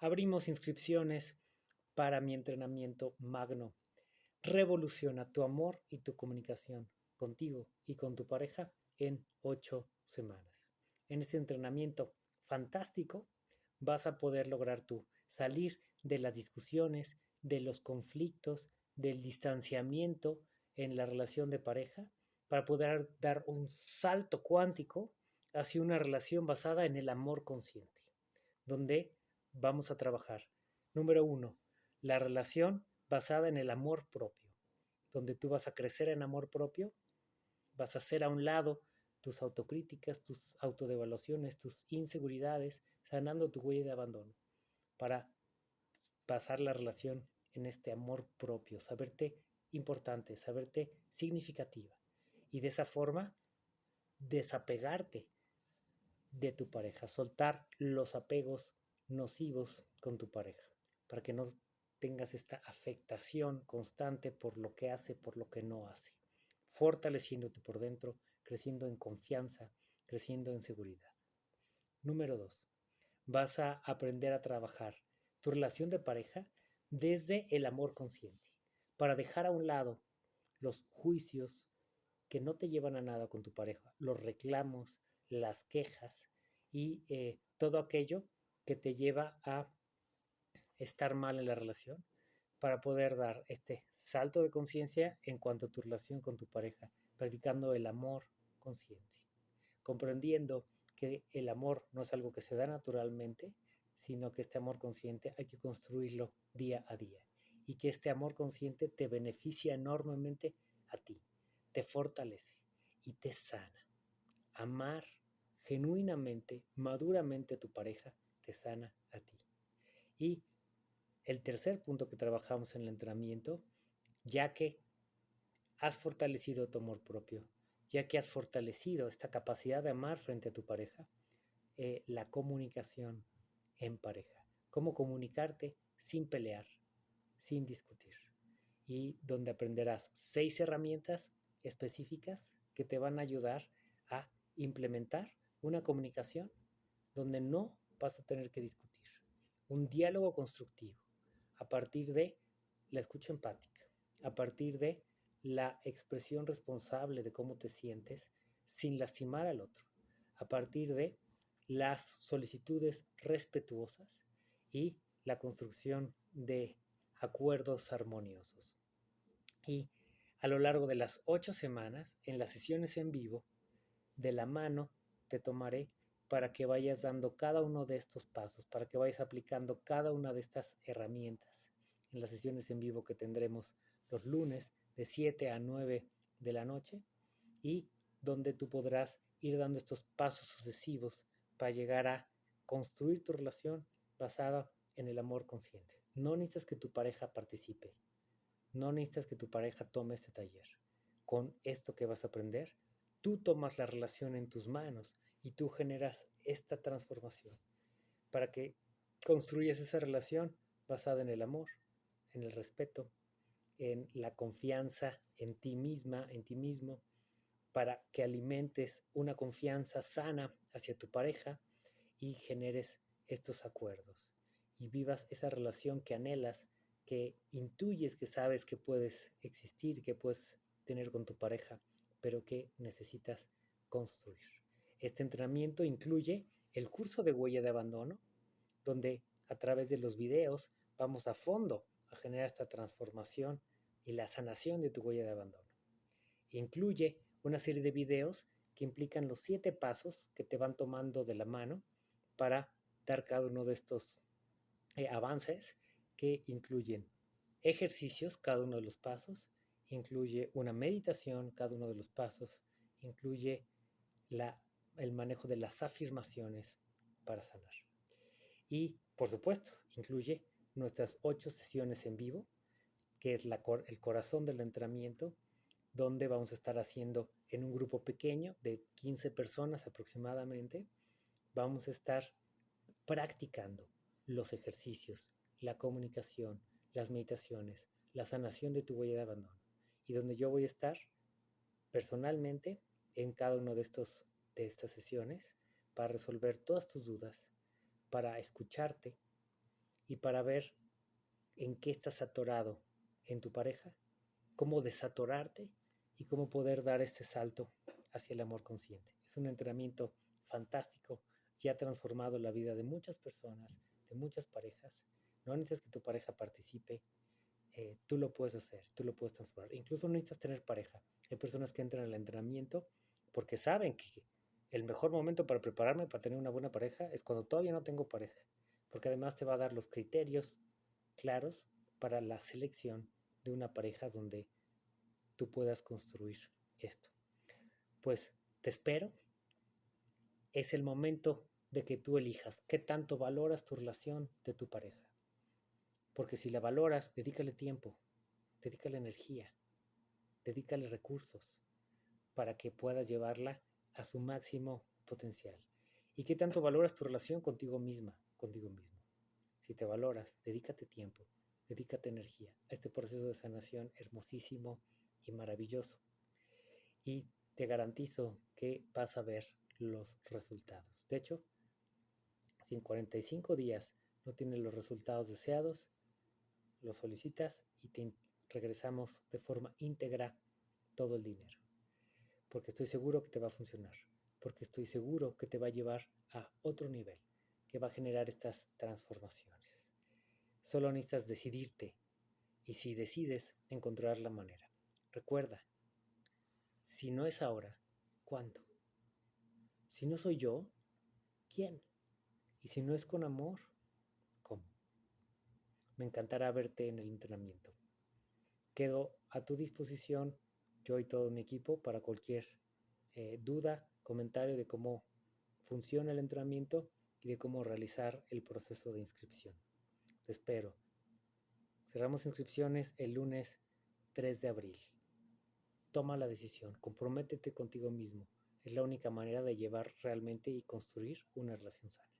abrimos inscripciones para mi entrenamiento magno. Revoluciona tu amor y tu comunicación contigo y con tu pareja en ocho semanas. En este entrenamiento fantástico vas a poder lograr tú salir de las discusiones, de los conflictos, del distanciamiento en la relación de pareja para poder dar un salto cuántico hacia una relación basada en el amor consciente, donde vamos a trabajar. Número uno, la relación basada en el amor propio, donde tú vas a crecer en amor propio, vas a hacer a un lado tus autocríticas, tus autodevaluaciones, tus inseguridades, sanando tu huella de abandono, para pasar la relación en este amor propio, saberte importante, saberte significativa. Y de esa forma, desapegarte de tu pareja, soltar los apegos nocivos con tu pareja, para que no tengas esta afectación constante por lo que hace, por lo que no hace, fortaleciéndote por dentro, creciendo en confianza, creciendo en seguridad. Número dos, vas a aprender a trabajar tu relación de pareja desde el amor consciente, para dejar a un lado los juicios que no te llevan a nada con tu pareja, los reclamos, las quejas y eh, todo aquello que te lleva a estar mal en la relación para poder dar este salto de conciencia en cuanto a tu relación con tu pareja, practicando el amor consciente, comprendiendo que el amor no es algo que se da naturalmente, sino que este amor consciente hay que construirlo día a día y que este amor consciente te beneficia enormemente a ti, te fortalece y te sana. Amar genuinamente, maduramente a tu pareja sana a ti. Y el tercer punto que trabajamos en el entrenamiento, ya que has fortalecido tu amor propio, ya que has fortalecido esta capacidad de amar frente a tu pareja, eh, la comunicación en pareja. Cómo comunicarte sin pelear, sin discutir. Y donde aprenderás seis herramientas específicas que te van a ayudar a implementar una comunicación donde no vas a tener que discutir. Un diálogo constructivo a partir de la escucha empática, a partir de la expresión responsable de cómo te sientes sin lastimar al otro, a partir de las solicitudes respetuosas y la construcción de acuerdos armoniosos. Y a lo largo de las ocho semanas, en las sesiones en vivo, de la mano te tomaré para que vayas dando cada uno de estos pasos, para que vayas aplicando cada una de estas herramientas en las sesiones en vivo que tendremos los lunes de 7 a 9 de la noche y donde tú podrás ir dando estos pasos sucesivos para llegar a construir tu relación basada en el amor consciente. No necesitas que tu pareja participe, no necesitas que tu pareja tome este taller. Con esto que vas a aprender, tú tomas la relación en tus manos y tú generas esta transformación para que construyas esa relación basada en el amor, en el respeto, en la confianza en ti misma, en ti mismo, para que alimentes una confianza sana hacia tu pareja y generes estos acuerdos y vivas esa relación que anhelas, que intuyes que sabes que puedes existir, que puedes tener con tu pareja, pero que necesitas construir. Este entrenamiento incluye el curso de huella de abandono, donde a través de los videos vamos a fondo a generar esta transformación y la sanación de tu huella de abandono. Incluye una serie de videos que implican los siete pasos que te van tomando de la mano para dar cada uno de estos eh, avances que incluyen ejercicios, cada uno de los pasos, incluye una meditación, cada uno de los pasos, incluye la el manejo de las afirmaciones para sanar. Y, por supuesto, incluye nuestras ocho sesiones en vivo, que es el corazón del entrenamiento, donde vamos a estar haciendo en un grupo pequeño de 15 personas aproximadamente, vamos a estar practicando los ejercicios, la comunicación, las meditaciones, la sanación de tu huella de abandono. Y donde yo voy a estar personalmente en cada uno de estos de estas sesiones para resolver todas tus dudas, para escucharte y para ver en qué estás atorado en tu pareja, cómo desatorarte y cómo poder dar este salto hacia el amor consciente. Es un entrenamiento fantástico y ha transformado la vida de muchas personas, de muchas parejas. No necesitas que tu pareja participe, eh, tú lo puedes hacer, tú lo puedes transformar. Incluso no necesitas tener pareja. Hay personas que entran al entrenamiento porque saben que el mejor momento para prepararme para tener una buena pareja es cuando todavía no tengo pareja, porque además te va a dar los criterios claros para la selección de una pareja donde tú puedas construir esto. Pues te espero. Es el momento de que tú elijas qué tanto valoras tu relación de tu pareja. Porque si la valoras, dedícale tiempo, dedícale energía, dedícale recursos para que puedas llevarla a su máximo potencial. ¿Y qué tanto valoras tu relación contigo misma, contigo mismo? Si te valoras, dedícate tiempo, dedícate energía a este proceso de sanación hermosísimo y maravilloso. Y te garantizo que vas a ver los resultados. De hecho, si en 45 días no tienes los resultados deseados, lo solicitas y te regresamos de forma íntegra todo el dinero. Porque estoy seguro que te va a funcionar. Porque estoy seguro que te va a llevar a otro nivel, que va a generar estas transformaciones. Solo necesitas decidirte y si decides, encontrar la manera. Recuerda, si no es ahora, ¿cuándo? Si no soy yo, ¿quién? Y si no es con amor, ¿cómo? Me encantará verte en el entrenamiento. Quedo a tu disposición, yo y todo mi equipo, para cualquier eh, duda, comentario de cómo funciona el entrenamiento y de cómo realizar el proceso de inscripción. Te espero. Cerramos inscripciones el lunes 3 de abril. Toma la decisión, comprométete contigo mismo. Es la única manera de llevar realmente y construir una relación sana.